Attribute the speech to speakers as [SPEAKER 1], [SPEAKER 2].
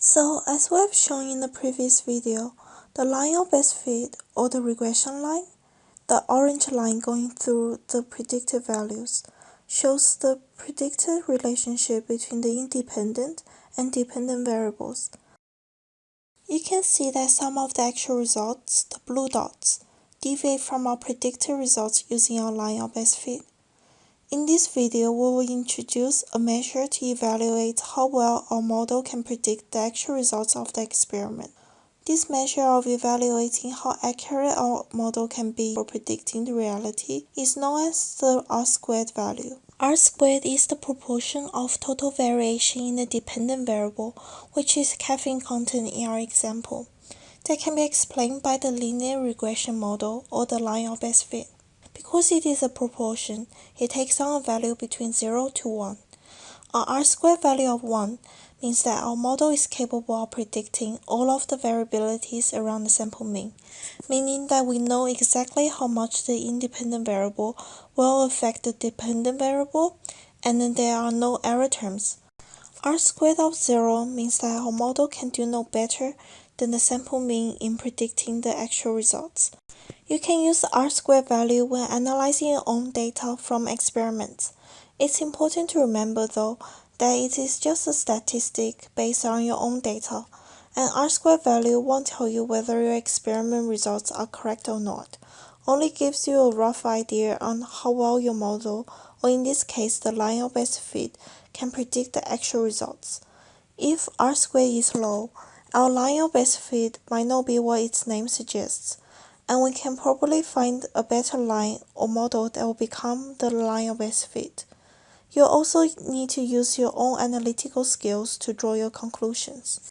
[SPEAKER 1] So, as we have shown in the previous video, the line of best fit, or the regression line, the orange line going through the predicted values, shows the predicted relationship between the independent and dependent variables. You can see that some of the actual results, the blue dots, deviate from our predicted results using our line of best fit. In this video, we will introduce a measure to evaluate how well our model can predict the actual results of the experiment. This measure of evaluating how accurate our model can be for predicting the reality is known as the R-squared value. R-squared is the proportion of total variation in the dependent variable, which is caffeine content in our example. That can be explained by the linear regression model or the line of best fit. Because it is a proportion, it takes on a value between 0 to 1. Our R-squared value of 1 means that our model is capable of predicting all of the variabilities around the sample mean, meaning that we know exactly how much the independent variable will affect the dependent variable, and then there are no error terms. R squared of 0 means that our model can do no better than the sample mean in predicting the actual results. You can use the R-squared value when analyzing your own data from experiments. It's important to remember though that it is just a statistic based on your own data. An R-squared value won't tell you whether your experiment results are correct or not, only gives you a rough idea on how well your model, or in this case the line of best fit, can predict the actual results. If R-squared is low, our line of best fit might not be what its name suggests and we can probably find a better line or model that will become the line of best fit. You'll also need to use your own analytical skills to draw your conclusions.